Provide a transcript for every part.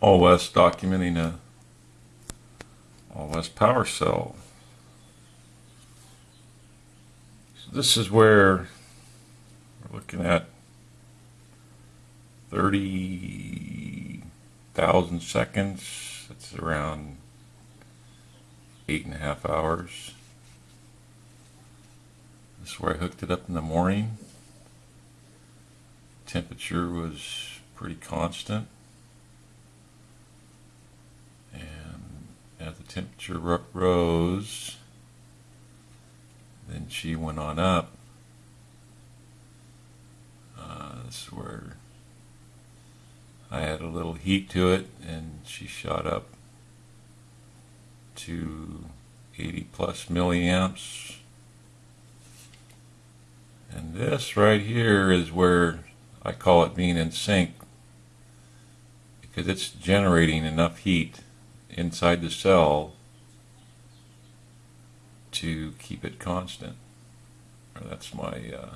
All West documenting a All West power cell. So this is where we're looking at 30,000 seconds. That's around eight and a half hours. This is where I hooked it up in the morning. Temperature was pretty constant. And as the temperature rose, then she went on up. Uh, this is where I had a little heat to it, and she shot up to 80 plus milliamps. And this right here is where I call it being in sync because it's generating enough heat inside the cell to keep it constant. That's my uh,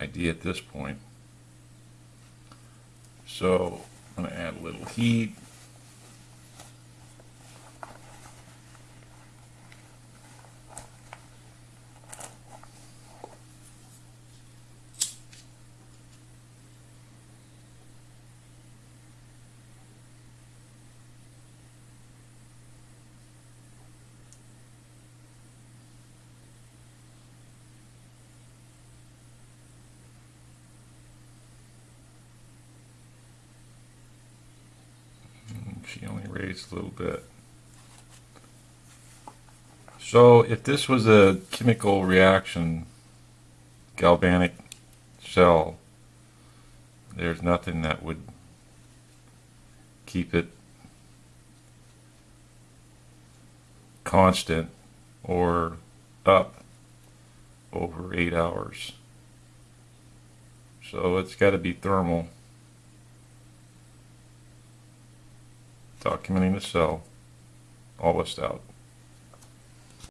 idea at this point. So I'm going to add a little heat. She only raised a little bit. So if this was a chemical reaction, galvanic cell, there's nothing that would keep it constant or up over eight hours. So it's got to be thermal. Documenting the cell. All list out.